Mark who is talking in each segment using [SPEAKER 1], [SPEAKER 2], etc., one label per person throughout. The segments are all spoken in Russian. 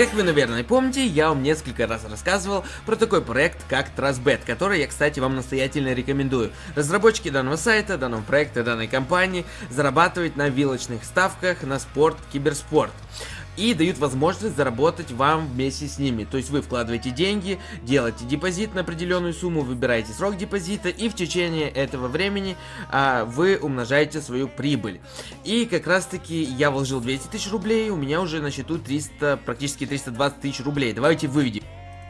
[SPEAKER 1] Как вы, наверное, помните, я вам несколько раз рассказывал про такой проект, как TrustBet, который я, кстати, вам настоятельно рекомендую. Разработчики данного сайта, данного проекта, данной компании зарабатывают на вилочных ставках на спорт, киберспорт и дают возможность заработать вам вместе с ними. То есть вы вкладываете деньги, делаете депозит на определенную сумму, выбираете срок депозита и в течение этого времени а, вы умножаете свою прибыль. И как раз таки я вложил 200 тысяч рублей, у меня уже на счету 300, практически 320 тысяч рублей. Давайте выведем.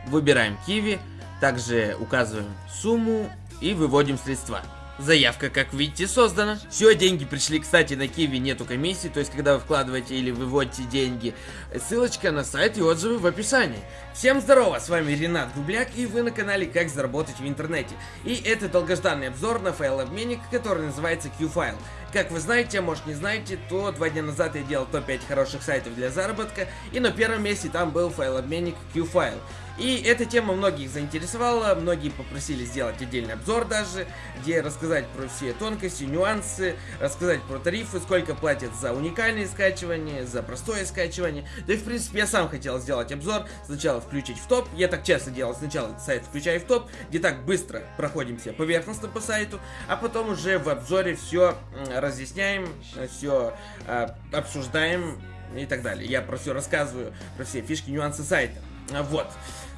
[SPEAKER 1] Выбираем Киви, также указываем сумму и выводим средства. Заявка, как видите, создана. Все, деньги пришли, кстати, на Киви нету комиссии, то есть, когда вы вкладываете или выводите деньги, ссылочка на сайт и отзывы в описании. Всем здорово, с вами Ренат Губляк, и вы на канале Как заработать в интернете. И это долгожданный обзор на файлообменник, который называется Qfile. Как вы знаете, а может не знаете, то два дня назад я делал топ-5 хороших сайтов для заработка, и на первом месте там был файлообменник Qfile. И эта тема многих заинтересовала, многие попросили сделать отдельный обзор даже, где рассказать про все тонкости, нюансы, рассказать про тарифы, сколько платят за уникальные скачивания, за простое скачивание. Да и в принципе я сам хотел сделать обзор, сначала включить в топ, я так часто делал, сначала сайт включаю в топ, где так быстро проходимся поверхностно по сайту, а потом уже в обзоре все разъясняем, все э, обсуждаем и так далее. Я про все рассказываю, про все фишки, нюансы сайта. Вот.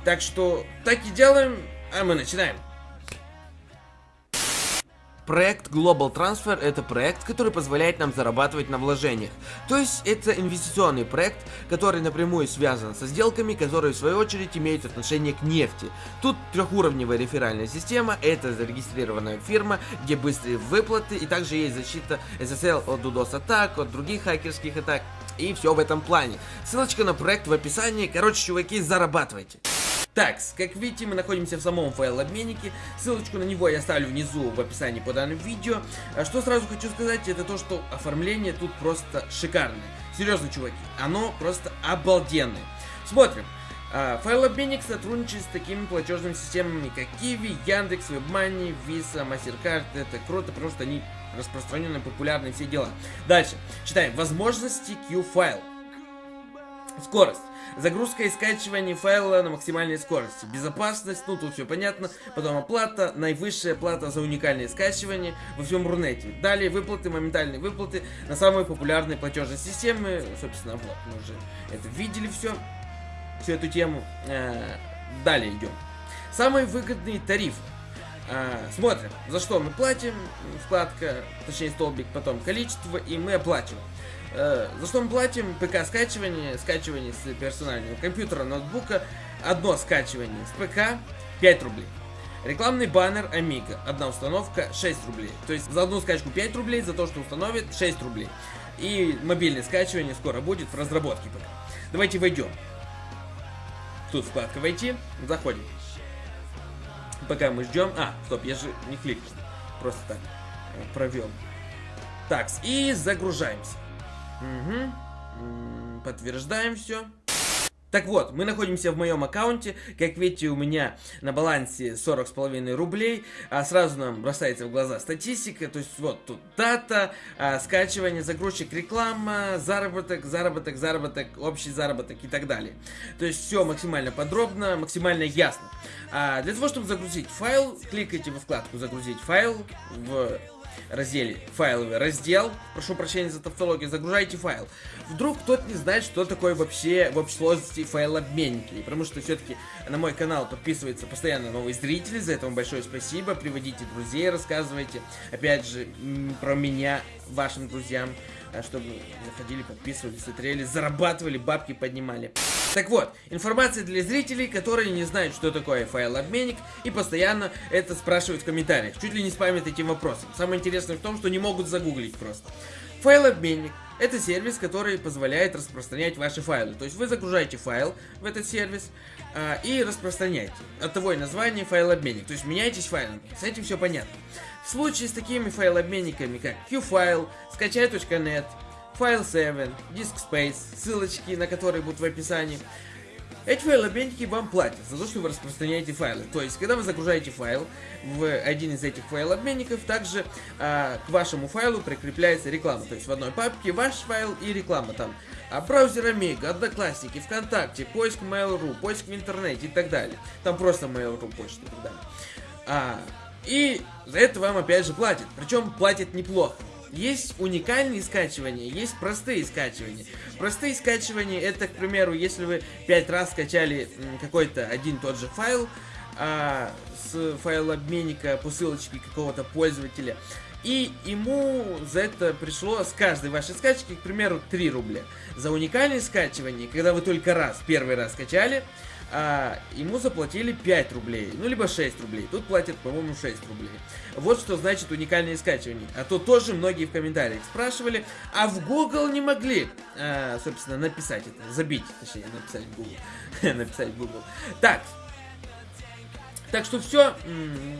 [SPEAKER 1] Так что так и делаем, а мы начинаем. Проект Global Transfer это проект, который позволяет нам зарабатывать на вложениях. То есть это инвестиционный проект, который напрямую связан со сделками, которые в свою очередь имеют отношение к нефти. Тут трехуровневая реферальная система, это зарегистрированная фирма, где быстрые выплаты и также есть защита SSL от DDoS атак, от других хакерских атак и все в этом плане. Ссылочка на проект в описании, короче чуваки зарабатывайте. Так, как видите, мы находимся в самом файл-обменнике. Ссылочку на него я оставлю внизу в описании по данному видео. А что сразу хочу сказать, это то, что оформление тут просто шикарное. Серьезно, чуваки, оно просто обалденное. Смотрим. А, файл-обменник сотрудничает с такими платежными системами, как Kiwi, Яндекс, WebMoney, Visa, MasterCard. Это круто, что они распространенные, популярные, все дела. Дальше. Читаем. Возможности Q-файл. Скорость. Загрузка и скачивание файла на максимальной скорости. Безопасность, ну тут все понятно. Потом оплата, наивысшая плата за уникальное скачивание во всем Рунете. Далее выплаты, моментальные выплаты на самые популярные платежные системы. Собственно, вот, мы уже это видели все, всю эту тему. Э, далее идем. Самые выгодные тарифы. А, смотрим, за что мы платим, вкладка, точнее столбик, потом количество, и мы оплачиваем. Э, за что мы платим? ПК скачивание, скачивание с персонального компьютера, ноутбука, одно скачивание с ПК 5 рублей. Рекламный баннер Amiga, одна установка 6 рублей. То есть за одну скачку 5 рублей, за то, что установит 6 рублей. И мобильное скачивание скоро будет в разработке ПК. Давайте войдем. Тут вкладка «Войти», заходим. Пока мы ждем... А, стоп, я же не кликнул. Просто так э, провел. Так, и загружаемся. Угу. Подтверждаем все. Так вот, мы находимся в моем аккаунте. Как видите, у меня на балансе 40 с половиной рублей. А сразу нам бросается в глаза статистика. То есть вот тут дата, а, скачивание, загрузчик, реклама, заработок, заработок, заработок, общий заработок и так далее. То есть все максимально подробно, максимально ясно. А для того, чтобы загрузить файл, кликайте во вкладку «Загрузить файл» в разделе файловый раздел, прошу прощения за тавтологию, загружайте файл. Вдруг кто-то не знает, что такое вообще в общей сложности файлообменники, потому что все-таки на мой канал подписываются постоянно новые зрители, за это вам большое спасибо, приводите друзей, рассказывайте, опять же, про меня вашим друзьям, а, чтобы заходили, подписывались, смотрели, зарабатывали, бабки поднимали. Так вот, информация для зрителей, которые не знают, что такое файлообменник, и постоянно это спрашивают в комментариях, чуть ли не спамят этим вопросом. Самое интересное в том, что не могут загуглить просто. Файлообменник – это сервис, который позволяет распространять ваши файлы. То есть вы загружаете файл в этот сервис а, и распространяете. От того и название файлообменник. То есть меняйтесь файлами. С этим все понятно. В случае с такими файлообменниками, как QFile, скачай.net, File7, Disk Space, ссылочки на которые будут в описании, Эти файлообменники вам платят за то, что вы распространяете файлы. То есть, когда вы загружаете файл в один из этих файлообменников, также а, к вашему файлу прикрепляется реклама. То есть, в одной папке ваш файл и реклама там. А браузер Amiga, Одноклассники, ВКонтакте, поиск Mail.ru, поиск в интернете и так далее. Там просто Mail.ru почта и так далее. А, и за это вам опять же платят. Причем платят неплохо. Есть уникальные скачивания, есть простые скачивания. Простые скачивания это, к примеру, если вы пять раз скачали какой-то один тот же файл а, с файлообменника по ссылочке какого-то пользователя, и ему за это пришло с каждой вашей скачки, к примеру, 3 рубля. За уникальное скачивание, когда вы только раз, первый раз скачали, а, ему заплатили 5 рублей, ну либо 6 рублей. Тут платят, по-моему, 6 рублей. Вот что значит уникальное скачивание. А то тоже многие в комментариях спрашивали, а в Google не могли, а, собственно, написать это, забить, точнее, написать Google. написать Google. Так, так что все,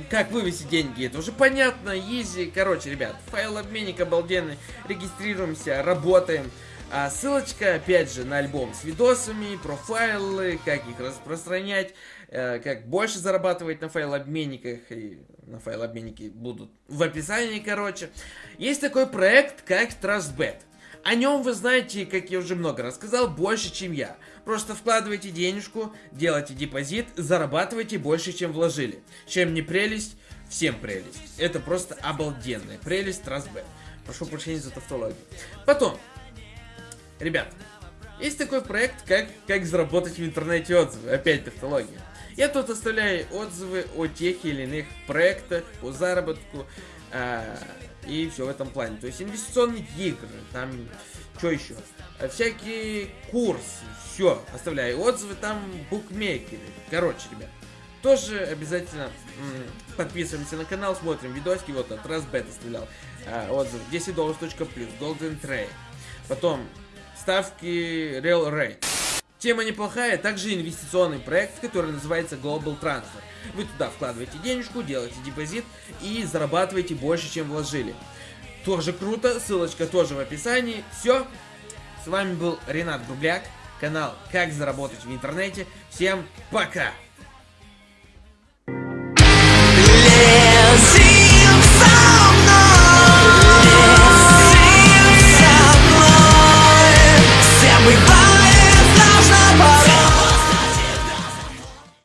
[SPEAKER 1] как вывести деньги, это уже понятно, изи. Короче, ребят, файл обменник обалденный, регистрируемся, работаем. А ссылочка, опять же, на альбом с видосами, профайлы, как их распространять, э, как больше зарабатывать на файлообменниках, и на файлообменники будут в описании, короче. Есть такой проект, как TrustBet. О нем вы знаете, как я уже много рассказал, больше, чем я. Просто вкладывайте денежку, делайте депозит, зарабатывайте больше, чем вложили. Чем не прелесть, всем прелесть. Это просто обалденная прелесть TrustBet. Прошу прощения за тавтологию. Потом, Ребят, есть такой проект, как, как заработать в интернете отзывы. Опять технология. Я тут оставляю отзывы о тех или иных проектах, по заработку э, и все в этом плане. То есть инвестиционные игры, там что еще? А всякие курсы, все. Оставляю отзывы, там букмекеры. Короче, ребят. Тоже обязательно подписываемся на канал, смотрим видосики. Вот от Разбет оставлял э, отзыв 10 долларов плюс, Golden Trade. Потом ставки Real Rate. Тема неплохая, также инвестиционный проект, который называется Global Transfer. Вы туда вкладываете денежку, делаете депозит и зарабатываете больше, чем вложили. Тоже круто, ссылочка тоже в описании. Все, с вами был Ренат Грубляк, канал Как заработать в интернете. Всем пока!